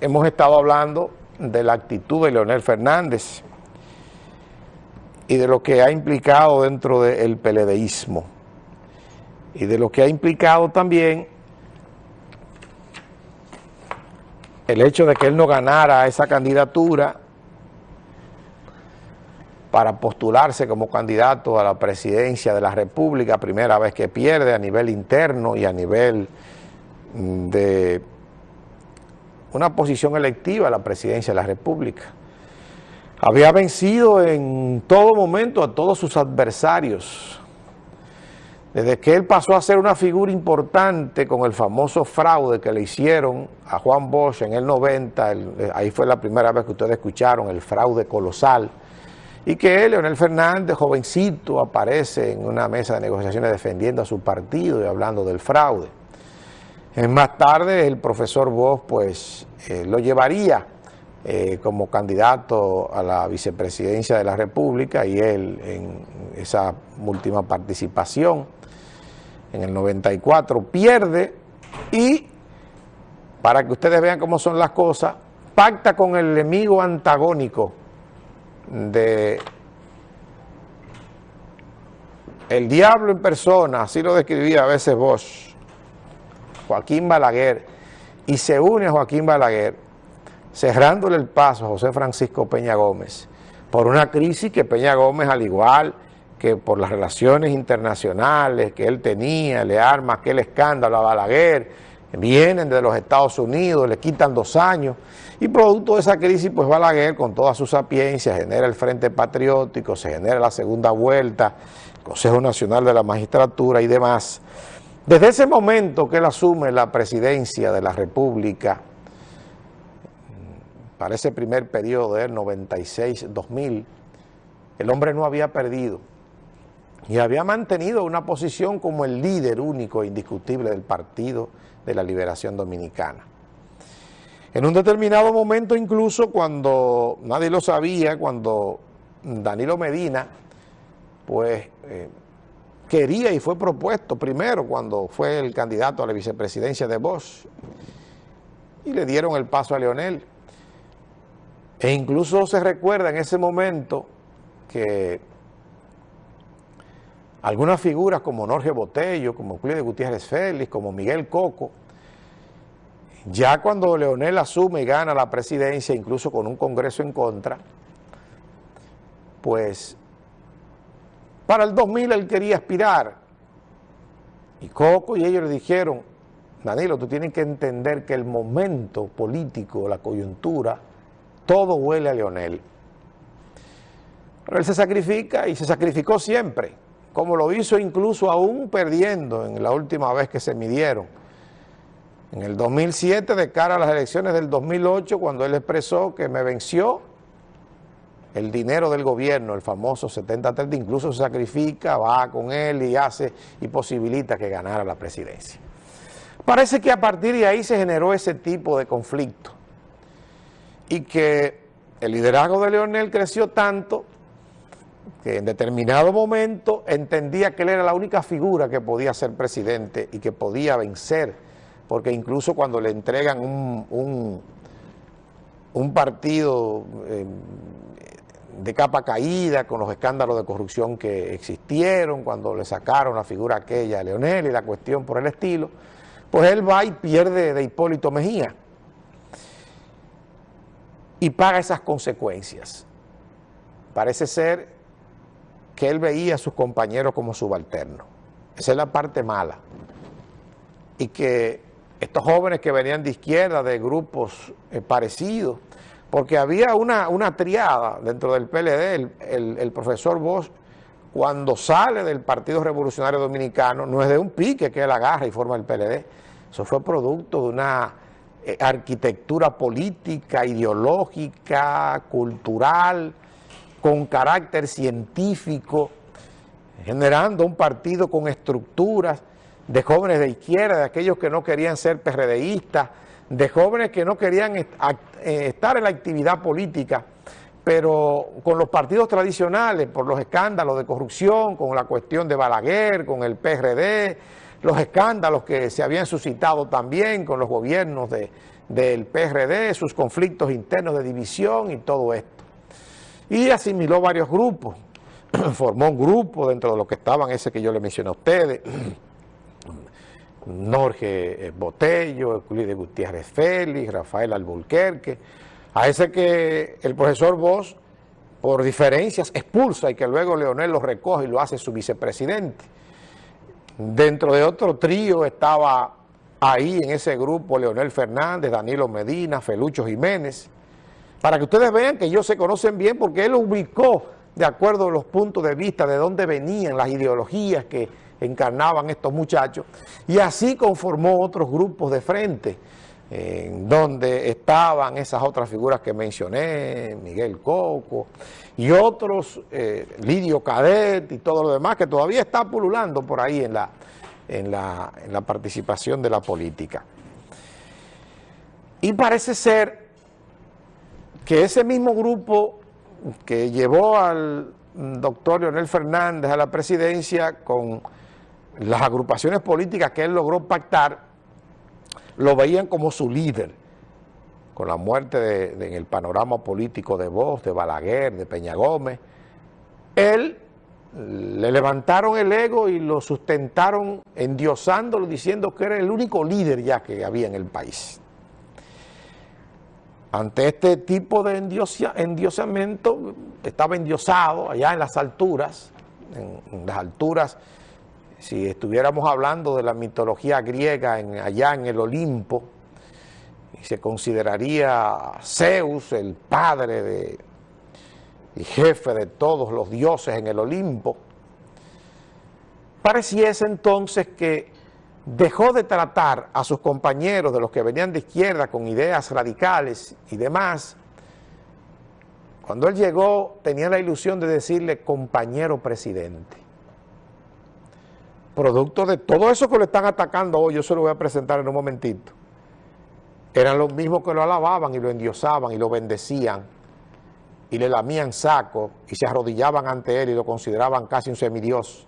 Hemos estado hablando de la actitud de Leonel Fernández y de lo que ha implicado dentro del peledeísmo y de lo que ha implicado también el hecho de que él no ganara esa candidatura para postularse como candidato a la presidencia de la República, primera vez que pierde a nivel interno y a nivel mm, de una posición electiva a la presidencia de la República. Había vencido en todo momento a todos sus adversarios, desde que él pasó a ser una figura importante con el famoso fraude que le hicieron a Juan Bosch en el 90, eh, ahí fue la primera vez que ustedes escucharon el fraude colosal, y que él, Leonel Fernández, jovencito, aparece en una mesa de negociaciones defendiendo a su partido y hablando del fraude. Más tarde el profesor Bosch pues eh, lo llevaría eh, como candidato a la vicepresidencia de la República y él en esa última participación en el 94 pierde y para que ustedes vean cómo son las cosas, pacta con el enemigo antagónico de el diablo en persona, así lo describía a veces Bosch, Joaquín Balaguer, y se une a Joaquín Balaguer, cerrándole el paso a José Francisco Peña Gómez, por una crisis que Peña Gómez, al igual que por las relaciones internacionales que él tenía, le arma aquel escándalo a Balaguer, vienen de los Estados Unidos, le quitan dos años, y producto de esa crisis, pues Balaguer, con toda su sapiencia, genera el Frente Patriótico, se genera la segunda vuelta, Consejo Nacional de la Magistratura y demás. Desde ese momento que él asume la presidencia de la República, para ese primer periodo del 96-2000, el hombre no había perdido y había mantenido una posición como el líder único e indiscutible del Partido de la Liberación Dominicana. En un determinado momento incluso cuando nadie lo sabía, cuando Danilo Medina pues eh, quería y fue propuesto primero cuando fue el candidato a la vicepresidencia de Bosch y le dieron el paso a Leonel. E incluso se recuerda en ese momento que algunas figuras como Norge Botello, como Euclides Gutiérrez Félix, como Miguel Coco, ya cuando Leonel asume y gana la presidencia, incluso con un congreso en contra, pues para el 2000 él quería aspirar. Y Coco y ellos le dijeron, Danilo, tú tienes que entender que el momento político, la coyuntura, todo huele a Leonel. Pero él se sacrifica y se sacrificó siempre, como lo hizo incluso aún perdiendo en la última vez que se midieron en el 2007, de cara a las elecciones del 2008, cuando él expresó que me venció el dinero del gobierno, el famoso 70-30, incluso se sacrifica, va con él y hace y posibilita que ganara la presidencia. Parece que a partir de ahí se generó ese tipo de conflicto y que el liderazgo de Leonel creció tanto que en determinado momento entendía que él era la única figura que podía ser presidente y que podía vencer porque incluso cuando le entregan un, un, partido eh, de capa caída con los escándalos de corrupción que existieron, cuando le sacaron la figura aquella a Leonel y la cuestión por el estilo, pues él va y pierde de Hipólito Mejía y paga esas consecuencias. Parece ser que él veía a sus compañeros como subalternos. Esa es la parte mala. Y que estos jóvenes que venían de izquierda, de grupos eh, parecidos, porque había una, una, triada dentro del PLD, el, profesor Bosch, cuando sale del Partido Revolucionario Dominicano, no es de un pique que él agarra y forma el PLD, eso fue producto de una eh, arquitectura política, ideológica, cultural, con carácter científico, generando un partido con estructuras, de jóvenes de izquierda, de aquellos que no querían ser PRDistas, de jóvenes que no querían eh, estar en la actividad política, pero con los partidos tradicionales, por los escándalos de corrupción, con la cuestión de Balaguer, con el PRD, los escándalos que se habían suscitado también con los gobiernos de, del PRD, sus conflictos internos de división y todo esto. Y asimiló varios grupos, formó un grupo dentro de los que estaban ese que yo le mencioné a ustedes, Norge eh, Botello, Euclides Gutiérrez Félix, Rafael Alburquerque, a ese que el profesor Bosch, por diferencias, expulsa y que luego Leonel lo recoge y lo hace su vicepresidente. Dentro de otro trío estaba ahí en ese grupo Leonel Fernández, Danilo Medina, Felucho Jiménez, para que ustedes vean que ellos se conocen bien porque él ubicó de acuerdo a los puntos de vista de dónde venían las ideologías que encarnaban estos muchachos, y así conformó otros grupos de frente, en donde estaban esas otras figuras que mencioné, Miguel Coco, y otros, eh, Lidio Cadet y todo lo demás, que todavía está pululando por ahí en la, en la, en la participación de la política. Y parece ser que ese mismo grupo que llevó al doctor Leonel Fernández a la presidencia con las agrupaciones políticas que él logró pactar, lo veían como su líder, con la muerte en el panorama político de Voz, de Balaguer, de Peña Gómez, él le levantaron el ego y lo sustentaron endiosándolo, diciendo que era el único líder ya que había en el país. Ante este tipo de endiosamiento, estaba endiosado allá en las alturas, en, las alturas, si estuviéramos hablando de la mitología griega allá en el Olimpo, se consideraría Zeus el padre de, y jefe de todos los dioses en el Olimpo, pareciese entonces que dejó de tratar a sus compañeros de los que venían de izquierda con ideas radicales y demás. Cuando él llegó tenía la ilusión de decirle compañero presidente. Producto de todo eso que le están atacando hoy, yo se lo voy a presentar en un momentito. Eran los mismos que lo alababan y lo endiosaban y lo bendecían y le lamían saco y se arrodillaban ante él y lo consideraban casi un semidios